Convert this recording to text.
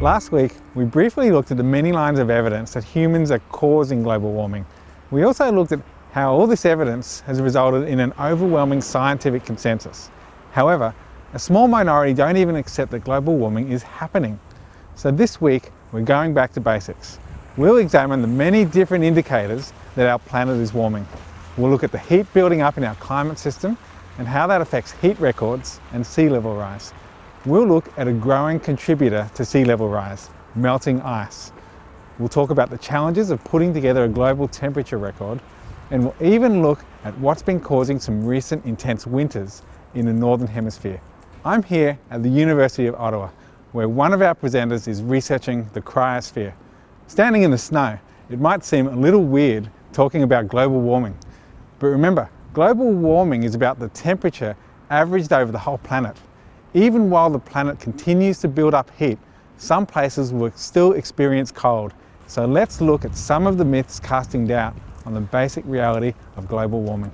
Last week, we briefly looked at the many lines of evidence that humans are causing global warming. We also looked at how all this evidence has resulted in an overwhelming scientific consensus. However, a small minority don't even accept that global warming is happening. So this week, we're going back to basics. We'll examine the many different indicators that our planet is warming. We'll look at the heat building up in our climate system and how that affects heat records and sea level rise. We'll look at a growing contributor to sea level rise, melting ice. We'll talk about the challenges of putting together a global temperature record and we'll even look at what's been causing some recent intense winters in the Northern Hemisphere. I'm here at the University of Ottawa, where one of our presenters is researching the cryosphere. Standing in the snow, it might seem a little weird talking about global warming, but remember, global warming is about the temperature averaged over the whole planet. Even while the planet continues to build up heat, some places will still experience cold. So let's look at some of the myths casting doubt on the basic reality of global warming.